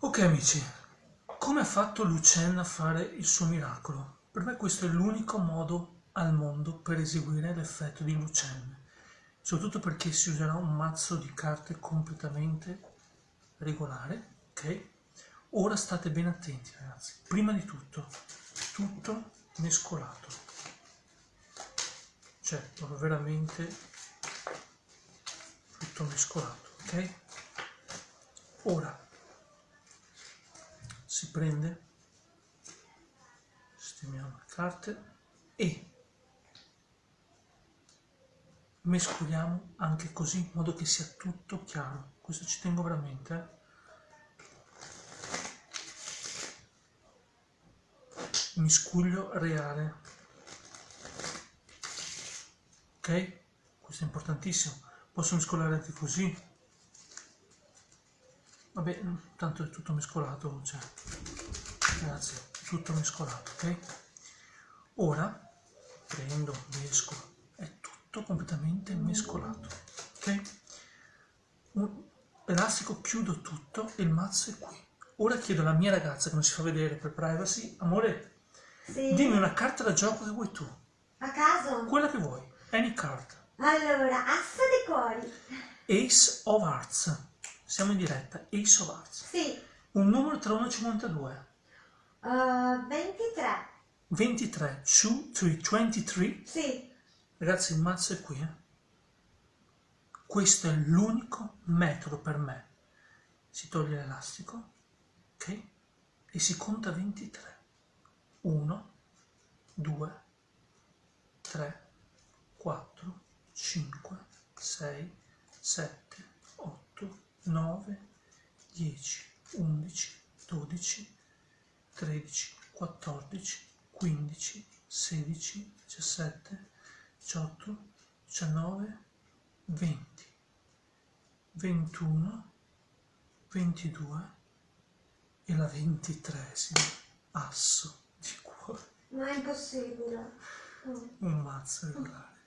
Ok amici, come ha fatto Lucienne a fare il suo miracolo? Per me questo è l'unico modo al mondo per eseguire l'effetto di Lucienne, soprattutto perché si userà un mazzo di carte completamente regolare, ok? Ora state ben attenti ragazzi, prima di tutto, tutto mescolato, cioè veramente tutto mescolato, ok? Ora si prende, sistemiamo le carte e mescoliamo anche così in modo che sia tutto chiaro. Questo ci tengo veramente. Eh? Miscuglio reale. Ok? Questo è importantissimo. Posso mescolare anche così vabbè tanto è tutto mescolato cioè grazie tutto mescolato ok? Ora prendo mescolo è tutto completamente mescolato ok? Un elastico chiudo tutto e il mazzo è qui. Ora chiedo alla mia ragazza che non si fa vedere per privacy amore sì. dimmi una carta da gioco che vuoi tu. A caso? Quella che vuoi any card. Allora assa dei cuori ace of hearts siamo in diretta. Ace of Hearts. Sì. Un numero tra 1 e 52. Uh, 23. 23. 2, 3, 23. Sì. Ragazzi, il mazzo è qui. Eh? Questo è l'unico metodo per me. Si toglie l'elastico, ok? E si conta 23. 1, 2, 3, 4, 5, 6, 7, 9, 10, 11, 12, 13, 14, 15, 16, 17, 18, 19, 20, 21, 22 e la ventitresima asso di cuore. Ma è impossibile. Un mazzo regolare.